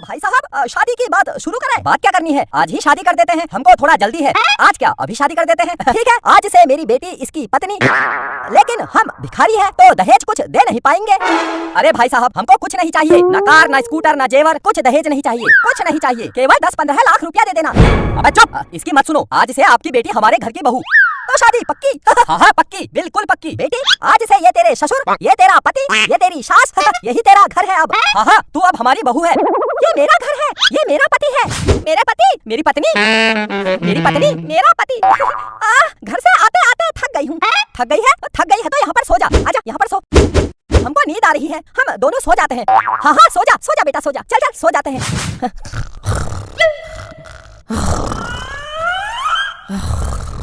भाई साहब शादी की बात शुरू करें। बात क्या करनी है? आज ही शादी कर देते हैं। हमको थोड़ा जल्दी है। आज क्या, अभी शादी कर देते हैं? ठीक है, आज से मेरी बेटी, इसकी पत्नी। लेकिन हम भिखारी हैं तो दहेज कुछ दे नहीं पाएँगे। अरे भाई साहब, हमको कुछ नहीं चाहिए। न कार, न स्कूटर, न जेवर, कुछ दहेज नहीं चाहिए। कुछ नहीं चाहिए। केवल दस पंद्रह लाख रुपया दे देना। अबे चुप इसकी मत सुनो। आज से आपकी बेटी हमारे घर की बहू। तो शादी पक्की? हाँ हाँ पक्की। बिल्कुल पक्की। बेटी, आज से ये तेरे ससुर, ये तेरा पति, ये तेरी सास, यही तेरा घर है अब। हाँ हाँ तू अब हमारी बहू है। मेरा घर है। ये मेरा पति है। मेरा पति मेरी पत्नी। मेरी पत्नी मेरा पति। आ, घर से आते आते थक गई हूँ। थक गई है? थक गई है तो यहाँ पर सो जा। आजा यहाँ पर सो। हमको नींद आ रही है। हम दोनों सो जाते हैं। हाँ हाँ सो जा सो जा बेटा सो जा। चल चल सो जाते हैं।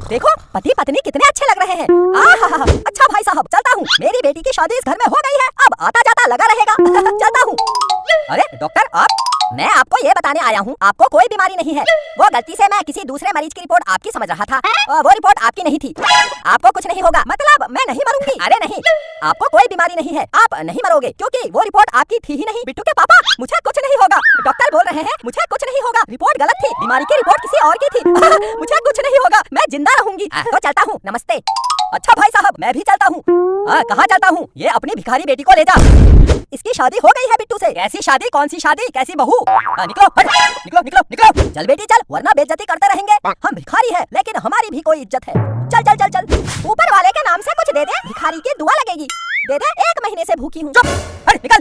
देखो पति पत्नी कितने अच्छे लग रहे हैं। अच्छा भाई साहब चलता हूँ। मेरी बेटी की शादी इस घर में हो गई है। अब आता जाता लगा रहेगा। चलता हूँ। अरे डॉक्टर आप मैं आपको ये बताने आया हूँ आपको कोई बीमारी नहीं है। वो गलती से मैं किसी दूसरे मरीज़ की रिपोर्ट आपकी समझ रहा था और वो रिपोर्ट आपकी नहीं थी। आपको कुछ नहीं होगा मतलब मैं नहीं मरूँगी। अरे नहीं आपको कोई बीमारी नहीं है आप नहीं मरोगे क्योंकि वो रिपोर्ट आपकी थी ही नहीं। बिट्टू के पापा मुझे कुछ नहीं होगा। डॉक्टर बोल रहे हैं मुझे कुछ नहीं होगा। रिपोर्ट गलत थी। बीमारी की रिपोर्ट किसी और की थी। मुझे कुछ नहीं होगा। मैं ज़िंदा रहूँगी। तो चलता हूँ। नमस्ते। अच्छा भाई साहब मैं भी चलता हूँ। कहाँ चलता हूँ? ये अपनी भिखारी बेटी को ले जा। इसकी शादी हो गई है बिट्टू से। कैसी शादी? कौन सी शादी? कैसी बहू? आ, निकलो हट, निकलो निकलो निकलो। चल बेटी चल। वरना बेइज्जती करते रहेंगे। हम भिखारी है लेकिन हमारी भी कोई इज़्ज़त है। चल चल चल चल। ऊपर वाले के नाम से कुछ दे दे। भिखारी की दुआ लगेगी। दे दे एक महीने से भूखी हूँ। निकल।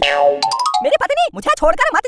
मेरी पत्नी मुझे छोड़कर मत